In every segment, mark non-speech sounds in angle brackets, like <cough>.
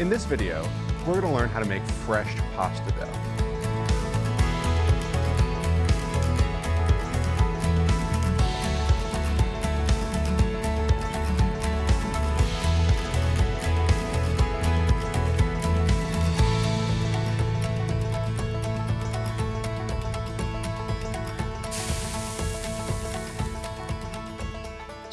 In this video, we're to learn how to make fresh pasta dough.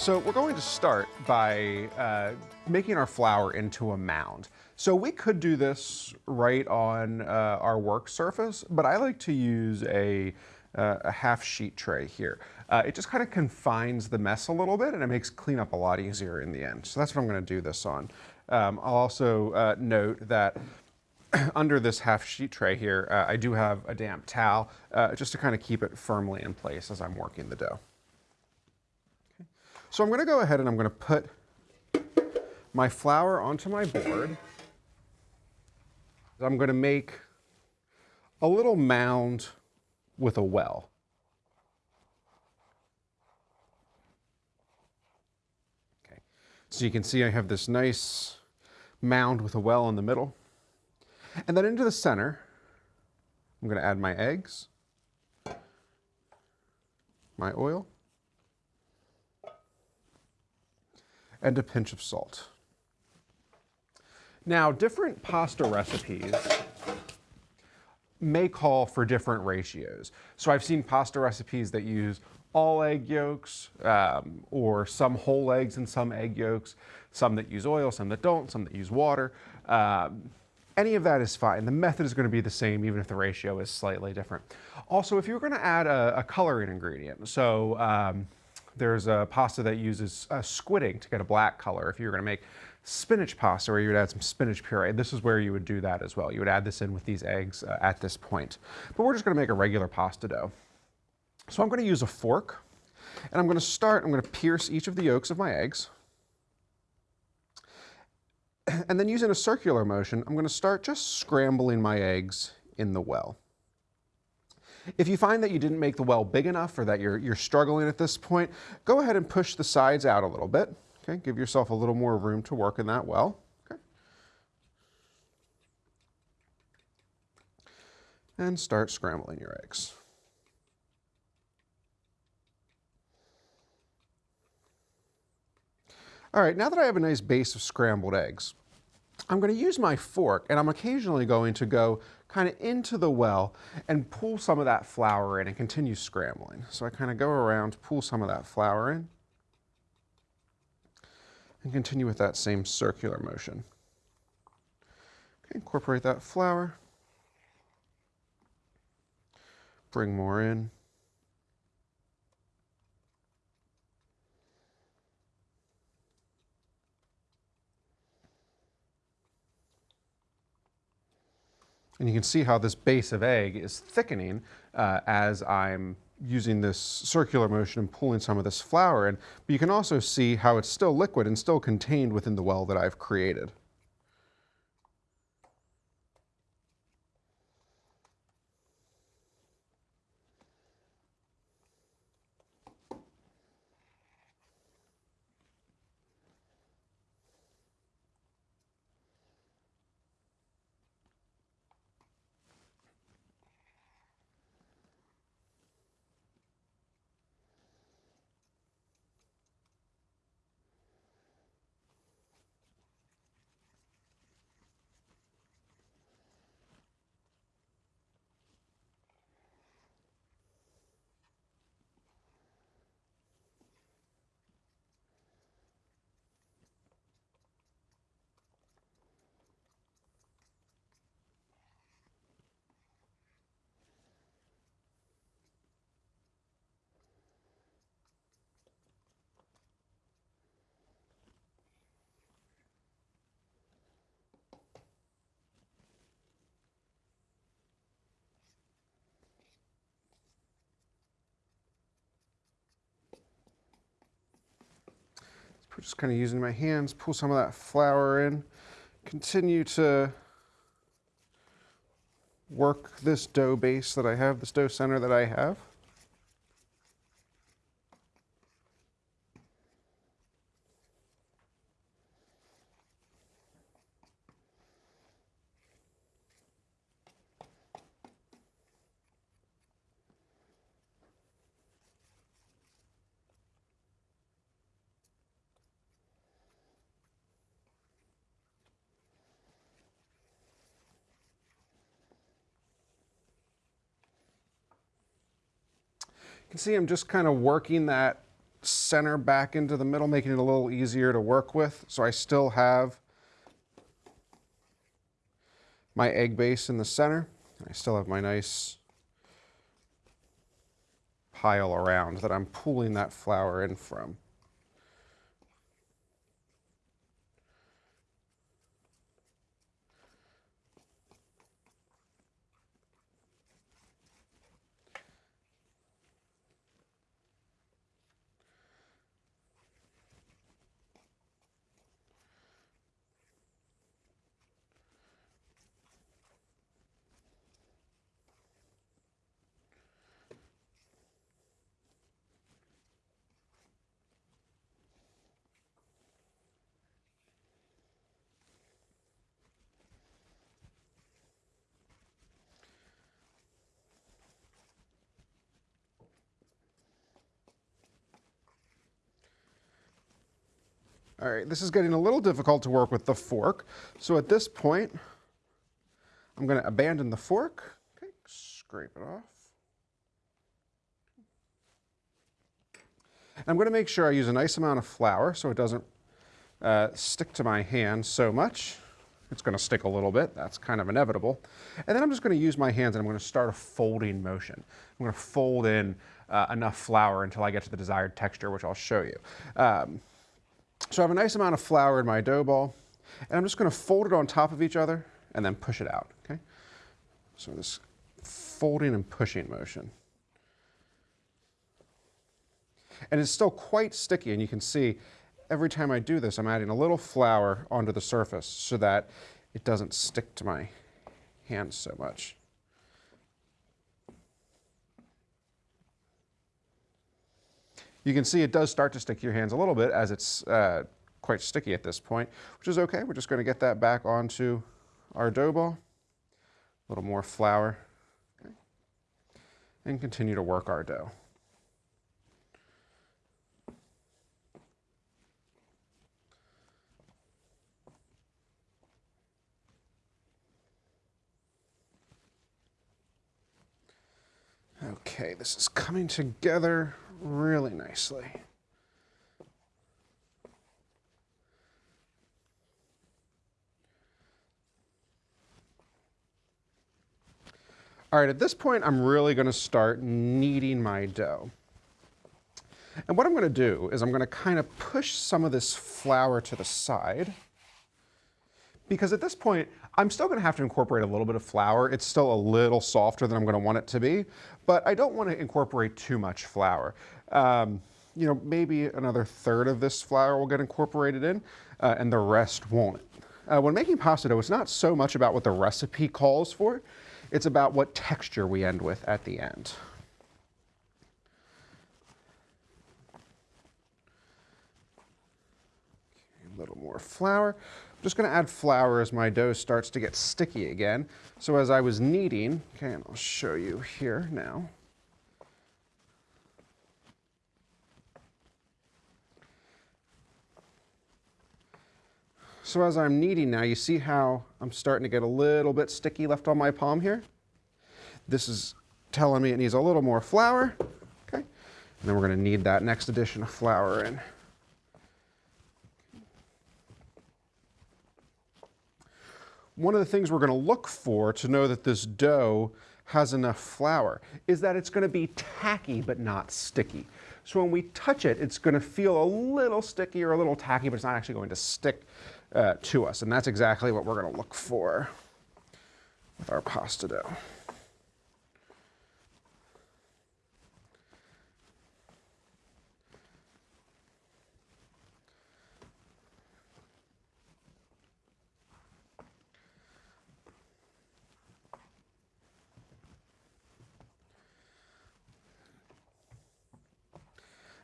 So we're going to start by uh, making our flour into a mound. So we could do this right on uh, our work surface, but I like to use a, uh, a half sheet tray here. Uh, it just kind of confines the mess a little bit and it makes cleanup a lot easier in the end. So that's what I'm gonna do this on. Um, I'll also uh, note that <clears throat> under this half sheet tray here, uh, I do have a damp towel just to kind of keep it firmly in place as I'm working the dough. So I'm going to go ahead and I'm going to put my flour onto my board. I'm going to make a little mound with a well. Okay. So you can see I have this nice mound with a well in the middle. And then into the center, I'm going to add my eggs, my oil, and a pinch of salt. Now, different pasta recipes may call for different ratios. So I've seen pasta recipes that use all egg yolks, um, or some whole eggs and some egg yolks, some that use oil, some that don't, some that use water. Um, any of that is fine. The method is going to be the same even if the ratio is slightly different. Also, if you're going to add a, a coloring ingredient, so um, there's a pasta that uses uh, squid ink to get a black color. If you were going to make spinach pasta where you would add some spinach puree, this is where you would do that as well. You would add this in with these eggs uh, at this point. But we're just going to make a regular pasta dough. So I'm going to use a fork and I'm going to start, I'm going to pierce each of the yolks of my eggs. And then using a circular motion, I'm going to start just scrambling my eggs in the well. If you find that you didn't make the well big enough or that you're, you're struggling at this point, go ahead and push the sides out a little bit. Okay, give yourself a little more room to work in that well. Okay. And start scrambling your eggs. All right, now that I have a nice base of scrambled eggs, I'm going to use my fork and I'm occasionally going to go kind of into the well and pull some of that flour in and continue scrambling. So I kind of go around, pull some of that flour in and continue with that same circular motion. Okay, incorporate that flour, bring more in, And you can see how this base of egg is thickening uh, as I'm using this circular motion and pulling some of this flour in. But you can also see how it's still liquid and still contained within the well that I've created. Just kind of using my hands, pull some of that flour in, continue to work this dough base that I have, this dough center that I have. You can see I'm just kind of working that center back into the middle, making it a little easier to work with. So I still have my egg base in the center. I still have my nice pile around that I'm pulling that flour in from. All right, this is getting a little difficult to work with the fork. So at this point, I'm going to abandon the fork. Okay, scrape it off. I'm going to make sure I use a nice amount of flour so it doesn't uh, stick to my hand so much. It's going to stick a little bit. That's kind of inevitable. And then I'm just going to use my hands and I'm going to start a folding motion. I'm going to fold in uh, enough flour until I get to the desired texture, which I'll show you. Um, so I have a nice amount of flour in my dough ball, and I'm just going to fold it on top of each other and then push it out, okay? So this folding and pushing motion. And it's still quite sticky, and you can see every time I do this, I'm adding a little flour onto the surface so that it doesn't stick to my hands so much. You can see it does start to stick to your hands a little bit as it's uh, quite sticky at this point, which is okay. We're just going to get that back onto our dough ball. A little more flour. Okay. And continue to work our dough. Okay, this is coming together really nicely. All right, at this point, I'm really going to start kneading my dough. And what I'm going to do is I'm going to kind of push some of this flour to the side because at this point, I'm still going to have to incorporate a little bit of flour. It's still a little softer than I'm going to want it to be, but I don't want to incorporate too much flour. Um, you know, maybe another third of this flour will get incorporated in, uh, and the rest won't. Uh, when making pasta dough, it's not so much about what the recipe calls for, it's about what texture we end with at the end. a little more flour. I'm just going to add flour as my dough starts to get sticky again. So as I was kneading, okay, and I'll show you here now. So as I'm kneading now, you see how I'm starting to get a little bit sticky left on my palm here? This is telling me it needs a little more flour, okay? And then we're gonna knead that next addition of flour in. One of the things we're going to look for to know that this dough has enough flour is that it's going to be tacky but not sticky. So when we touch it, it's going to feel a little sticky or a little tacky, but it's not actually going to stick uh, to us. And that's exactly what we're going to look for with our pasta dough.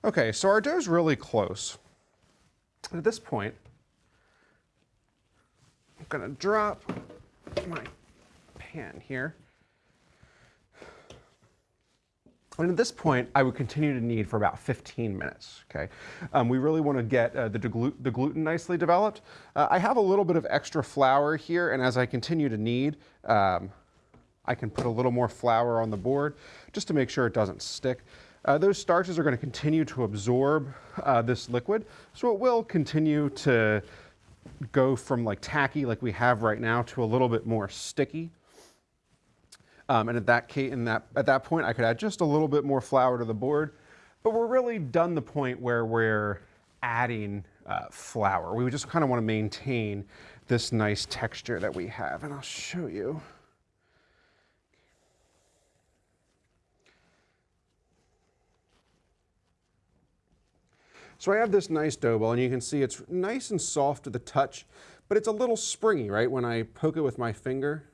Okay, so our dough is really close. At this point, I'm gonna drop my pan here. And at this point, I would continue to knead for about 15 minutes, okay? Um, we really want to get uh, the, the, gluten nicely developed. Uh, I have a little bit of extra flour here, and as I continue to knead, um, I can put a little more flour on the board just to make sure it doesn't stick. Uh, those starches are going to continue to absorb uh, this liquid. So it will continue to go from like tacky like we have right now to a little bit more sticky. Um, and at that, case, that, at that point, I could add just a little bit more flour to the board. But we're really done the point where we're adding uh, flour. We just kind of want to maintain this nice texture that we have. And I'll show you. So I have this nice dough ball and you can see it's nice and soft to the touch, but it's a little springy, right? When I poke it with my finger,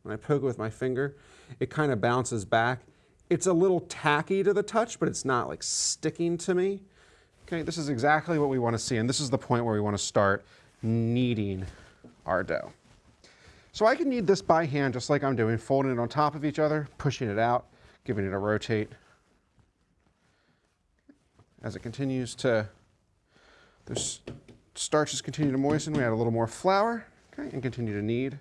when I poke it with my finger, it kind of bounces back. It's a little tacky to the touch, but it's not like sticking to me. Okay, this is exactly what we want to see, and this is the point where we want to start kneading our dough. So I can knead this by hand just like I'm doing, folding it on top of each other, pushing it out, giving it a rotate, as it continues to, the starches continue to moisten, we add a little more flour, okay, and continue to knead.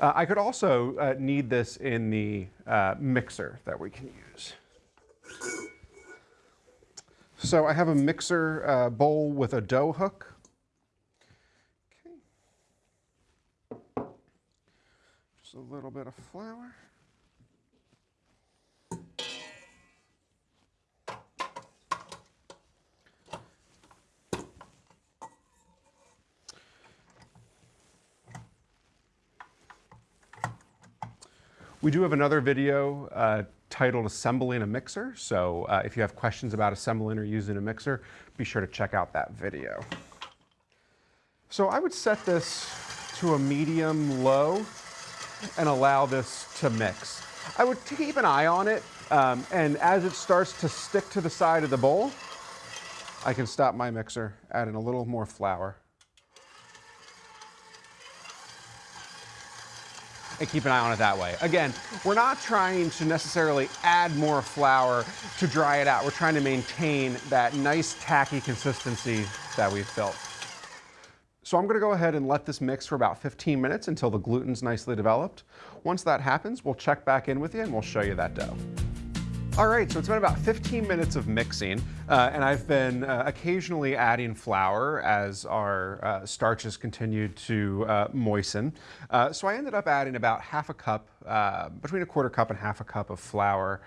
Uh, I could also uh, knead this in the uh, mixer that we can use. So I have a mixer uh, bowl with a dough hook. Okay. Just a little bit of flour. We do have another video uh, titled Assembling a Mixer. So uh, if you have questions about assembling or using a mixer, be sure to check out that video. So I would set this to a medium low and allow this to mix. I would keep an eye on it, um, and as it starts to stick to the side of the bowl, I can stop my mixer, add in a little more flour, and keep an eye on it that way. Again, we're not trying to necessarily add more flour to dry it out. We're trying to maintain that nice tacky consistency that we've built. So I'm gonna go ahead and let this mix for about 15 minutes until the gluten's nicely developed. Once that happens, we'll check back in with you and we'll show you that dough. All right, so it's been about 15 minutes of mixing, uh, and I've been uh, occasionally adding flour as our uh, starches continue to uh, moisten. Uh, so I ended up adding about half a cup, uh, between a quarter cup and half a cup of flour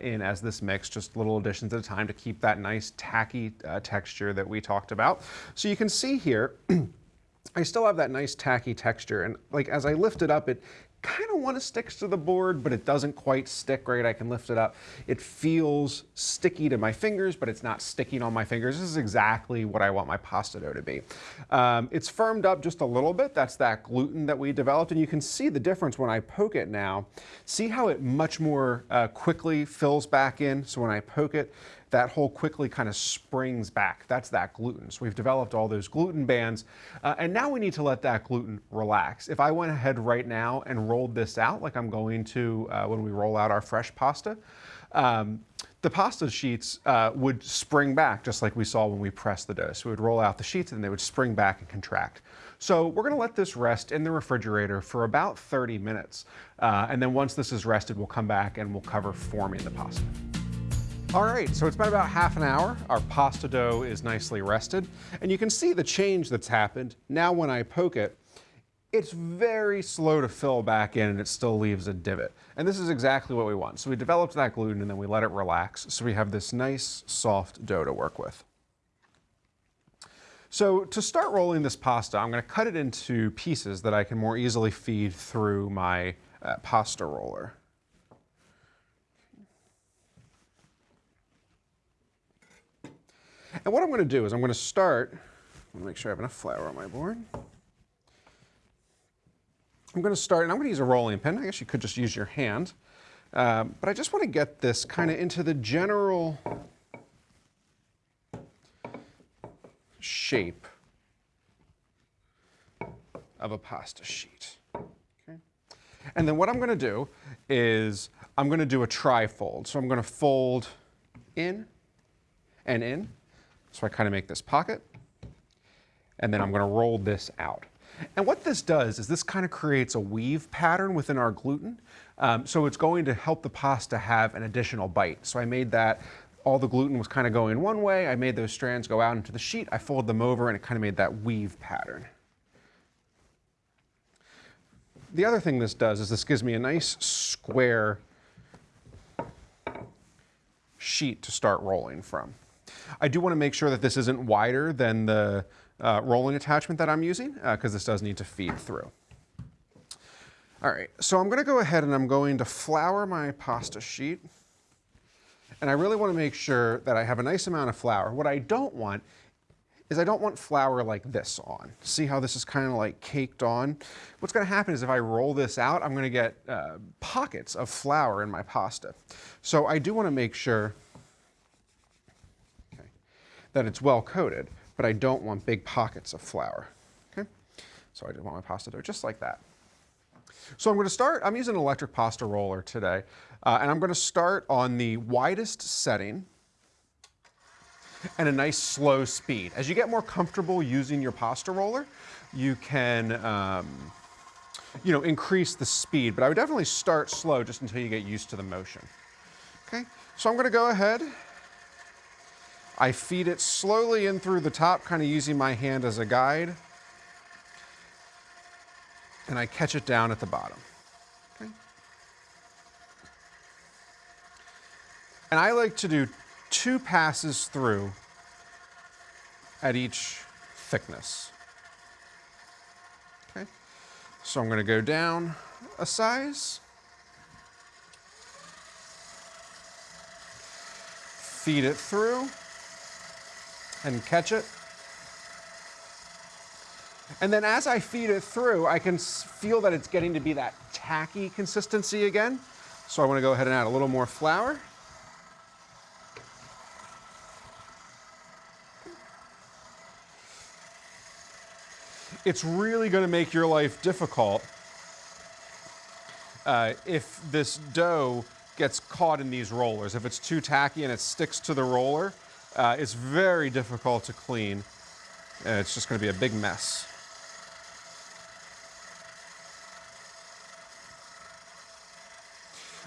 in as this mix, just little additions at a time to keep that nice tacky texture that we talked about. So you can see here, <clears throat> I still have that nice tacky texture and like as I lift it up, it kind of want to stick to the board, but it doesn't quite stick right. I can lift it up. It feels sticky to my fingers, but it's not sticking on my fingers. This is exactly what I want my pasta dough to be. Um, it's firmed up just a little bit. That's that gluten that we developed, and you can see the difference when I poke it now. See how it much more uh, quickly fills back in? So when I poke it, that hole quickly kind of springs back. That's that gluten. So we've developed all those gluten bands, uh, and now we need to let that gluten relax. If I went ahead right now and rolled this out like I'm going to uh, when we roll out our fresh pasta, um, the pasta sheets uh, would spring back just like we saw when we pressed the dough. So we would roll out the sheets and they would spring back and contract. So we're gonna let this rest in the refrigerator for about 30 minutes. Uh, and then once this is rested, we'll come back and we'll cover forming the pasta. All right, so it's been about half an hour. Our pasta dough is nicely rested, and you can see the change that's happened. Now when I poke it, it's very slow to fill back in and it still leaves a divot. And this is exactly what we want. So we developed that gluten and then we let it relax. So we have this nice soft dough to work with. So to start rolling this pasta, I'm gonna cut it into pieces that I can more easily feed through my uh, pasta roller. And what I'm going to do is I'm going to start, I'm going to make sure I have enough flour on my board. I'm going to start, and I'm going to use a rolling pin. I guess you could just use your hand. Um, but I just want to get this kind of into the general shape of a pasta sheet. Okay. And then what I'm going to do is I'm going to do a tri-fold. So I'm going to fold in and in. So I kind of make this pocket. And then I'm going to roll this out. And what this does is this kind of creates a weave pattern within our gluten. Um, so it's going to help the pasta have an additional bite. So I made that, all the gluten was kind of going one way. I made those strands go out into the sheet. I folded them over and it kind of made that weave pattern. The other thing this does is this gives me a nice square sheet to start rolling from. I do want to make sure that this isn't wider than the uh, rolling attachment that I'm using because uh, this does need to feed through. All right, so I'm going to go ahead and I'm going to flour my pasta sheet. And I really want to make sure that I have a nice amount of flour. What I don't want is I don't want flour like this on. See how this is kind of like caked on? What's going to happen is if I roll this out, I'm going to get uh, pockets of flour in my pasta. So I do want to make sure that it's well coated, but I don't want big pockets of flour. Okay? So I just want my pasta dough just like that. So I'm going to start, I'm using an electric pasta roller today, uh, and I'm going to start on the widest setting and a nice slow speed. As you get more comfortable using your pasta roller, you can um, you know, increase the speed, but I would definitely start slow just until you get used to the motion. Okay, so I'm gonna go ahead. I feed it slowly in through the top, kind of using my hand as a guide. And I catch it down at the bottom. Okay. And I like to do two passes through at each thickness. Okay, so I'm going to go down a size, feed it through, and catch it. And then as I feed it through, I can feel that it's getting to be that tacky consistency again. So I want to go ahead and add a little more flour. it's really going to make your life difficult uh, if this dough gets caught in these rollers. If it's too tacky and it sticks to the roller, uh, it's very difficult to clean. And it's just going to be a big mess.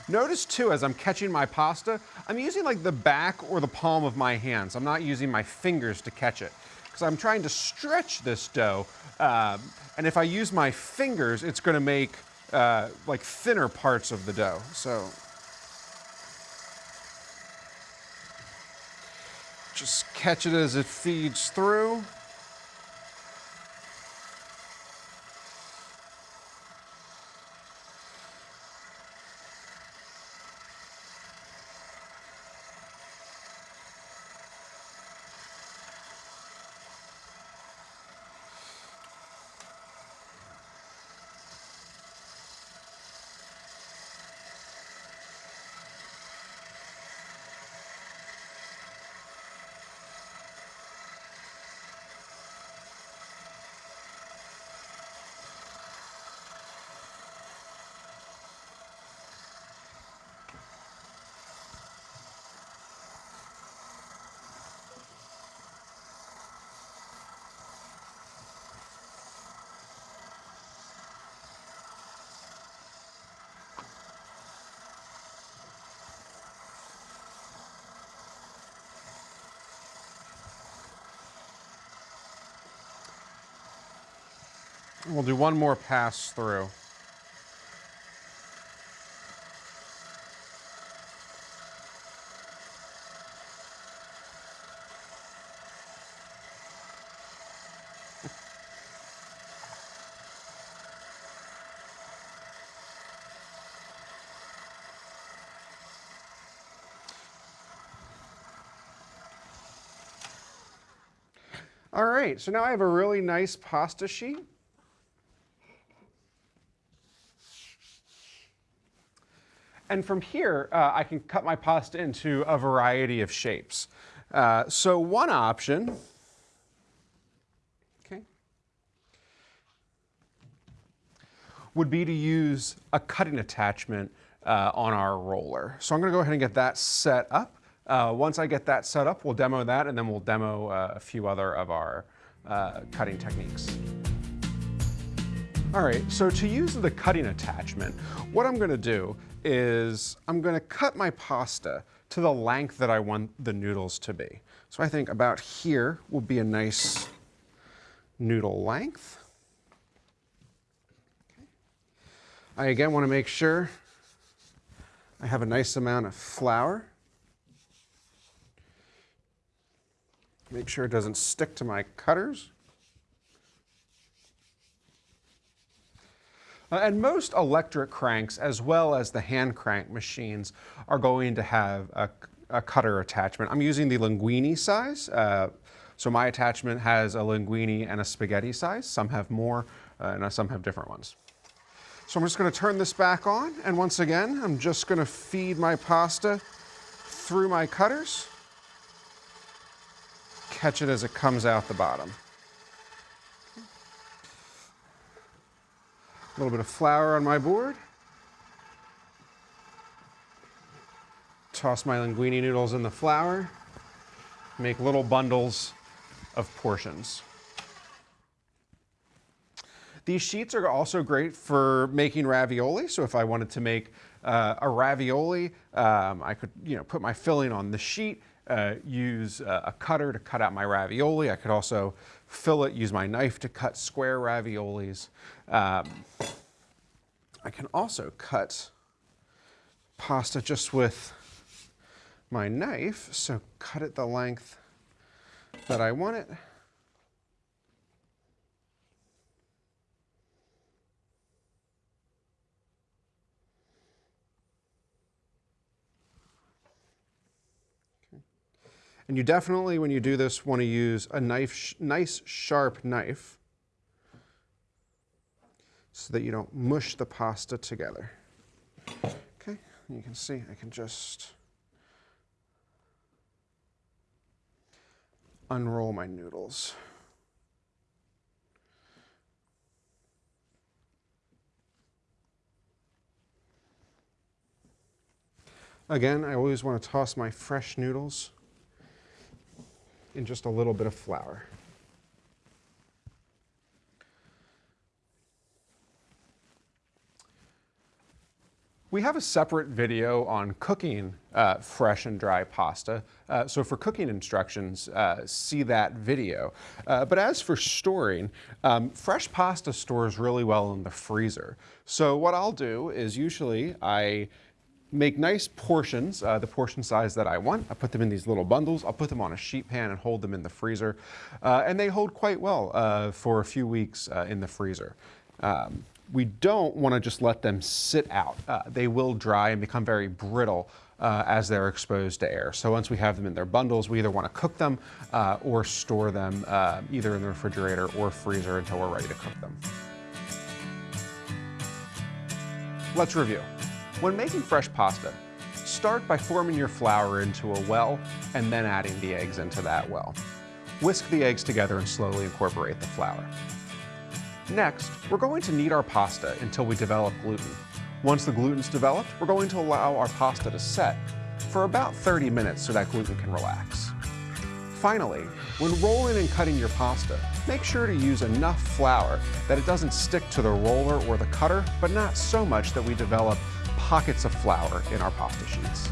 Notice too, as I'm catching my pasta, I'm using like the back or the palm of my hands. I'm not using my fingers to catch it because I'm trying to stretch this dough. Um, and if I use my fingers, it's going to make uh, like thinner parts of the dough. So just catch it as it feeds through. We'll do one more pass through. All right, so now I have a really nice pasta sheet. And from here, uh, I can cut my pasta into a variety of shapes. Uh, so one option, okay, would be to use a cutting attachment uh, on our roller. So I'm gonna go ahead and get that set up. Uh, once I get that set up, we'll demo that and then we'll demo uh, a few other of our uh, cutting techniques. All right, so to use the cutting attachment, what I'm gonna do is I'm gonna cut my pasta to the length that I want the noodles to be. So I think about here will be a nice noodle length. I again want to make sure I have a nice amount of flour. Make sure it doesn't stick to my cutters. And most electric cranks, as well as the hand crank machines, are going to have a, a cutter attachment. I'm using the linguine size. Uh, so my attachment has a linguine and a spaghetti size. Some have more, uh, and some have different ones. So I'm just gonna turn this back on, and once again, I'm just gonna feed my pasta through my cutters, catch it as it comes out the bottom. A little bit of flour on my board. Toss my linguine noodles in the flour. Make little bundles of portions. These sheets are also great for making ravioli. So if I wanted to make uh, a ravioli, um, I could you know, put my filling on the sheet, uh, use a cutter to cut out my ravioli. I could also fill it, use my knife to cut square raviolis. Um, I can also cut pasta just with my knife. So cut it the length that I want it. And you definitely, when you do this, want to use a knife, nice sharp knife so that you don't mush the pasta together. Okay, you can see I can just unroll my noodles. Again, I always want to toss my fresh noodles in just a little bit of flour. We have a separate video on cooking uh, fresh and dry pasta. Uh, so for cooking instructions, uh, see that video. Uh, but as for storing, um, fresh pasta stores really well in the freezer. So what I'll do is usually I make nice portions, uh, the portion size that I want. I put them in these little bundles. I'll put them on a sheet pan and hold them in the freezer. Uh, and they hold quite well uh, for a few weeks uh, in the freezer. Um, we don't want to just let them sit out. Uh, they will dry and become very brittle uh, as they're exposed to air. So once we have them in their bundles, we either want to cook them or store them either in the refrigerator or freezer until we're ready to cook them. Let's review. When making fresh pasta, start by forming your flour into a well and then adding the eggs into that well. Whisk the eggs together and slowly incorporate the flour. Next, we're going to knead our pasta until we develop gluten. Once the gluten's developed, we're going to allow our pasta to set for about 30 minutes so that gluten can relax. Finally, when rolling and cutting your pasta, make sure to use enough flour that it doesn't stick to the roller or the cutter, but not so much that we develop pockets of flour in our pasta sheets.